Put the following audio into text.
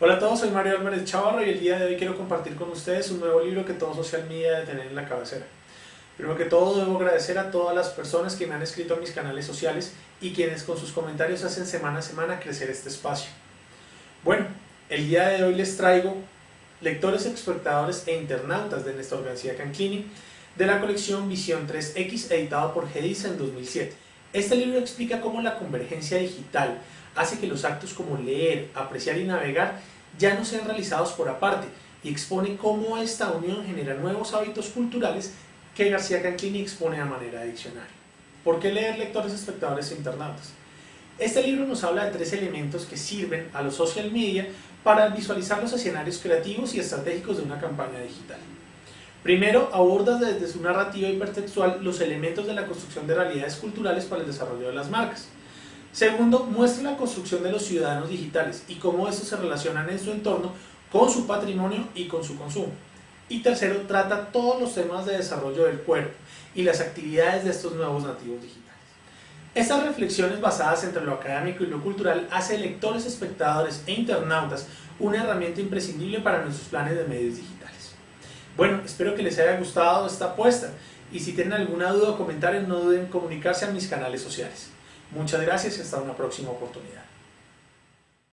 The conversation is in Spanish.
Hola a todos, soy Mario Álvarez Chavarro y el día de hoy quiero compartir con ustedes un nuevo libro que todo social media debe tener en la cabecera. Primero que todo debo agradecer a todas las personas que me han escrito a mis canales sociales y quienes con sus comentarios hacen semana a semana crecer este espacio. Bueno, el día de hoy les traigo lectores, espectadores e internautas de Néstor García Canclini de la colección Visión 3X editado por Gedisa en 2007. Este libro explica cómo la convergencia digital hace que los actos como leer, apreciar y navegar ya no sean realizados por aparte y expone cómo esta unión genera nuevos hábitos culturales que García Canclini expone a manera de diccionario. ¿Por qué leer lectores, espectadores e internautas? Este libro nos habla de tres elementos que sirven a los social media para visualizar los escenarios creativos y estratégicos de una campaña digital. Primero, aborda desde su narrativa hipertextual los elementos de la construcción de realidades culturales para el desarrollo de las marcas. Segundo, muestra la construcción de los ciudadanos digitales y cómo estos se relacionan en su entorno con su patrimonio y con su consumo. Y tercero, trata todos los temas de desarrollo del cuerpo y las actividades de estos nuevos nativos digitales. Estas reflexiones basadas entre lo académico y lo cultural hace lectores, espectadores e internautas una herramienta imprescindible para nuestros planes de medios digitales. Bueno, espero que les haya gustado esta apuesta y si tienen alguna duda o comentario no duden en comunicarse a mis canales sociales. Muchas gracias y hasta una próxima oportunidad.